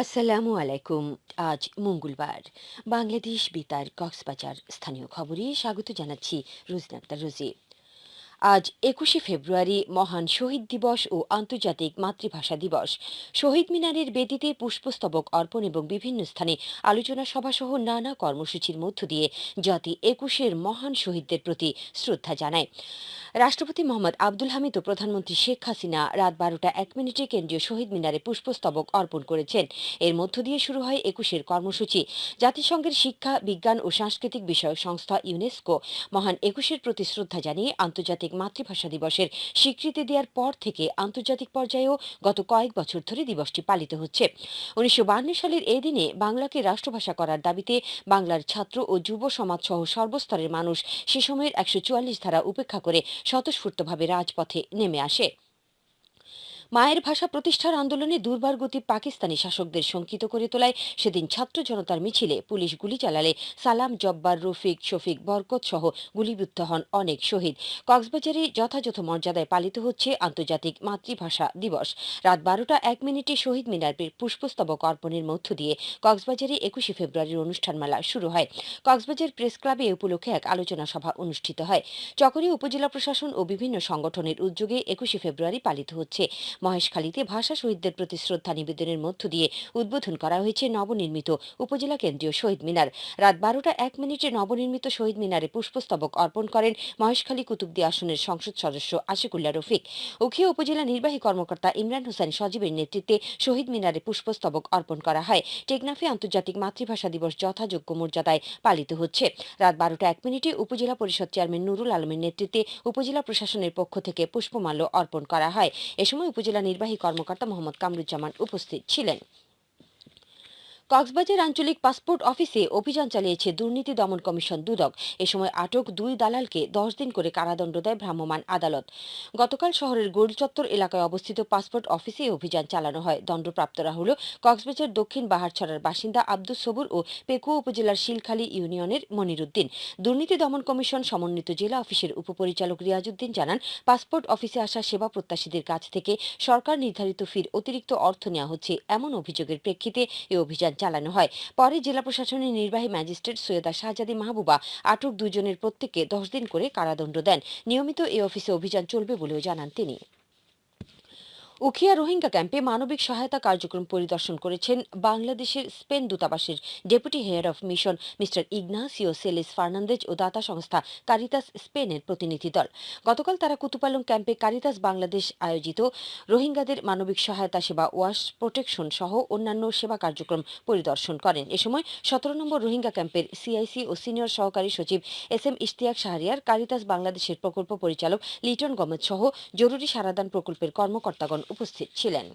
আসসালামু আলাইকুম আজ মঙ্গলবার। বাংলাদেশ বেতার কক্সবাজার স্থানীয় খবরে স্বাগত জানাচ্ছি রুজনা আক্তার রুজি। আজ একুশে ফেব্রুয়ারি মহান শহীদ দিবস ও আন্তর্জাতিক মাতৃভাষা দিবস। শহীদ মিনারের বেদিতে পুষ্পস্তবক অর্পণ এবং বিভিন্ন স্থানে আলোচনা সভাসহ নানা কর্মসূচির মধ্য দিয়ে জাতি একুশের মহান শহীদদের প্রতি শ্রদ্ধা জানায়। রাষ্ট্রপতি মোহাম্মদ আব্দুল হামিদ ও প্রধানমন্ত্রী শেখ হাসিনা রাত বারোটা এক মিনিটে কেন্দ্রীয় শহীদ মিনারে পুষ্পস্তবক অর্পণ করেছেন। এর মধ্য দিয়ে শুরু হয় একুশের কর্মসূচি। জাতিসংঘের শিক্ষা, বিজ্ঞান ও সাংস্কৃতিক বিষয়ক সংস্থা ইউনেস্কো মহান একুশের প্রতি শ্রদ্ধা জানিয়ে আন্তর্জাতিক মাতৃভাষা দিবসের স্বীকৃতি দেওয়ার পর থেকে আন্তর্জাতিক পর্যায়েও গত কয়েক বছর ধরে দিবসটি পালিত হচ্ছে। উনিশশো সালের এই দিনে বাংলাকে রাষ্ট্রভাষা করার দাবিতে বাংলার ছাত্র ও যুব সমাজ সহ সর্বস্তরের মানুষ সে সময়ের একশো চুয়াল্লিশ ধারা উপেক্ষা করে স্বতঃস্ফূর্তভাবে রাজপথে নেমে আসে। মায়ের ভাষা প্রতিষ্ঠার আন্দোলনে দুর্বার গতি পাকিস্তানি শাসকদের শঙ্কিত করে তোলায় সেদিন ছাত্র জনতার মিছিলে পুলিশ গুলি চালালে। সালাম, জব্বার, রফিক, শফিক, বরকত সহ গুলিবিদ্ধ হন অনেক শহীদ। কক্সবাজারে যথাযথ মর্যাদায় পালিত হচ্ছে আন্তর্জাতিক মাতৃভাষা দিবস। রাত বারোটা এক মিনিটে শহীদ মিনার পুষ্পস্তবক অর্পণের মধ্য দিয়ে কক্সবাজারে একুশে ফেব্রুয়ারির অনুষ্ঠানমালা শুরু হয়। কক্সবাজার প্রেস ক্লাবে এ উপলক্ষে এক আলোচনা সভা অনুষ্ঠিত হয়। চকরিয়া উপজেলা প্রশাসন ও বিভিন্ন সংগঠনের উদ্যোগে একুশে ফেব্রুয়ারি পালিত হচ্ছে। মহেশখালীতে ভাষা শহীদদের প্রতি শ্রদ্ধা নিবেদনের মধ্য দিয়ে উদ্বোধন করা হয়েছে নবনির্মিত উপজেলা কেন্দ্রীয় শহীদ মিনার। রাত বারোটা এক মিনিটে নবনির্মিত শহীদ মিনারে পুষ্পস্তবক অর্পণ করেন মহেশখালী কুতুবদি আসনের সংসদ সদস্য আশিকুল্লা রফিক। উখিয়া উপজেলা নির্বাহী কর্মকর্তা ইমরান হোসেন সজীবের নেতৃত্বে শহীদ মিনারে পুষ্পস্তবক অর্পণ করা হয়। টেকনাফে আন্তর্জাতিক মাতৃভাষা দিবস যথাযোগ্য মর্যাদায় পালিত হচ্ছে। রাত বারোটা এক মিনিটে উপজেলা পরিষদ চেয়ারম্যান নুরুল আলমের নেতৃত্বে উপজেলা প্রশাসনের পক্ষ থেকে পুষ্পমাল্য অর্পণ করা হয়। এ সময় উপজেলা নির্বাহী কর্মকর্তা মোহাম্মদ কামরুজ্জামান উপস্থিত ছিলেন। কক্সবাজার আঞ্চলিক পাসপোর্ট অফিসে অভিযান চালিয়েছে দুর্নীতি দমন কমিশন দুদক। এ সময় আটক দুই দালালকে দশ দিন করে কারাদণ্ড দেয় ভ্রাম্যমাণ আদালত। গতকাল শহরের গোলচত্বর এলাকায় অবস্থিত পাসপোর্ট অফিসে অভিযান চালানো হয়। দণ্ডপ্রাপ্তরা হল কক্সবাজার দক্ষিণ বাহারছড়ার বাসিন্দা আব্দুল সবুর ও পেকুয়া উপজেলার শিলখালী ইউনিয়নের মনিরুদ্দিন। দুর্নীতি দমন কমিশন সমন্বিত জেলা অফিসের উপপরিচালক রিয়াজুদ্দিন জানান, পাসপোর্ট অফিসে আসা সেবা প্রত্যাশীদের কাছ থেকে সরকার নির্ধারিত ফির অতিরিক্ত অর্থ নেওয়া হচ্ছে এমন অভিযোগের প্রেক্ষিতে এ অভিযান চালানো হয়। পরে জেলা প্রশাসনের নির্বাহী ম্যাজিস্ট্রেট সৈয়দা শাহজাদি মাহবুবা আটক দুজনের প্রত্যেককে দশ দিন করে কারাদণ্ড দেন। নিয়মিত এই অফিসে অভিযান চলবে বলেও জানান তিনি। উখিয়া রোহিঙ্গা ক্যাম্পে মানবিক সহায়তা কার্যক্রম পরিদর্শন করেছেন বাংলাদেশের স্পেন দূতাবাসের deputy head of mission mister Ignacio Celis Fernandez ও দাতা সংস্থা কারিতাস স্পেনের প্রতিনিধি দল। গতকাল তারা কুতুপালং ক্যাম্পে কারিতাস বাংলাদেশ আয়োজিত রোহিঙ্গাদের মানবিক সহায়তা সেবা ওয়াশ প্রোটেকশন সহ অন্যান্য সেবা কার্যক্রম পরিদর্শন করেন। এ সময় সতেরো নম্বর রোহিঙ্গা ক্যাম্পের সিআইসি ও সিনিয়র সহকারী সচিব S M Ishtiaq Shahriar, Caritas বাংলাদেশের প্রকল্প পরিচালক লিটন গমেদ সহ জরুরি সারাদান প্রকল্পের কর্মকর্তাগণ উপস্থিত ছিলেন।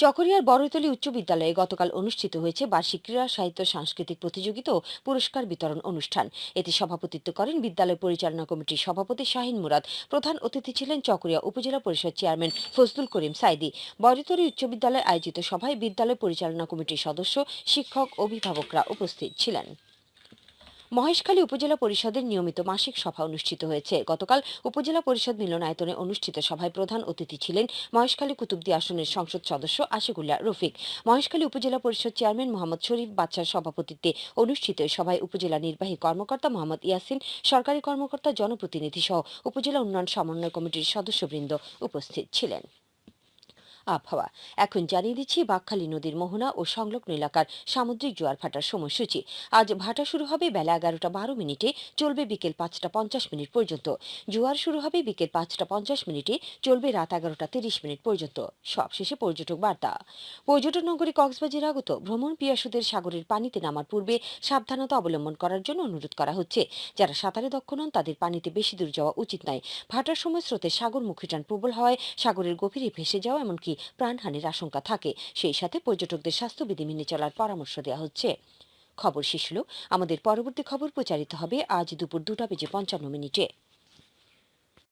চকরিয়ার বড়তলী উচ্চ বিদ্যালয়ে গতকাল অনুষ্ঠিত হয়েছে বার্ষিক ক্রীড়া, সাহিত্য, সাংস্কৃতিক প্রতিযোগিতা ও পুরস্কার বিতরণ অনুষ্ঠান। এতে সভাপতিত্ব করেন বিদ্যালয় পরিচালনা কমিটির সভাপতি শাহিন মুরাদ, প্রধান অতিথি ছিলেন চকরিয়া উপজেলা পরিষদ চেয়ারম্যান ফজলুল করিম সাইদি। বড়তলী উচ্চ বিদ্যালয়ে আয়োজিত সভায় বিদ্যালয় পরিচালনা কমিটির সদস্য, শিক্ষক, অভিভাবকরা উপস্থিত ছিলেন। মহেশখালী উপজেলা পরিষদের নিয়মিত মাসিক সভা অনুষ্ঠিত হয়েছে। গতকাল উপজেলা পরিষদ মিলনায়তনে অনুষ্ঠিত সভায় প্রধান অতিথি ছিলেন মহেশখালী কুতুবদি আসনের সংসদ সদস্য আশিকুল্লাহ রফিক। মহেশখালী উপজেলা পরিষদ চেয়ারম্যান মোহাম্মদ শরীফ বাচ্চার সভাপতিত্বে অনুষ্ঠিত সভায় উপজেলা নির্বাহী কর্মকর্তা মোহাম্মদ ইয়াসিন, সরকারি কর্মকর্তা জনপ্রতিনিধি সহ উপজেলা উন্নয়ন সমন্বয় কমিটির সদস্যবৃন্দ উপস্থিত ছিলেন। আবহাওয়া। এখন জানিয়ে দিচ্ছি, বাকখালী নদীর মোহনা ও সংলগ্ন এলাকার সামুদ্রিক জোয়ার ভাটার সময়সূচি। আজ ভাটা শুরু হবে বেলা এগারোটা বারো মিনিটে, চলবে বিকেল পাঁচটা পঞ্চাশ মিনিট পর্যন্ত। জোয়ার শুরু হবে বিকেল পাঁচটা পঞ্চাশ মিনিটে, চলবে রাত এগারোটা তিরিশ মিনিট পর্যন্ত। সবশেষে পর্যটক বার্তা। পর্যটন নগরী কক্সবাজার আগত ভ্রমণ পিয়াসুদের সাগরের পানিতে নামার পূর্বে সাবধানতা অবলম্বন করার জন্য অনুরোধ করা হচ্ছে। যারা সাঁতারে দক্ষ নন, তাদের পানিতে বেশি দূর যাওয়া উচিত নয়। ভাটার সময় স্রোতের সাগরমুখী টান প্রবল হওয়ায় সাগরের গভীরে ভেসে যাওয়া, এমনকি প্রাণহানির আশঙ্কা থাকে। সেই সাথে পর্যটকদের স্বাস্থ্যবিধি মেনে চলার পরামর্শ দেওয়া হচ্ছে। খবর শেষ আমাদের পরবর্তী খবর প্রচারিত হবে আজ দুপুর দুটা বেজে পঞ্চান্ন মিনিটে।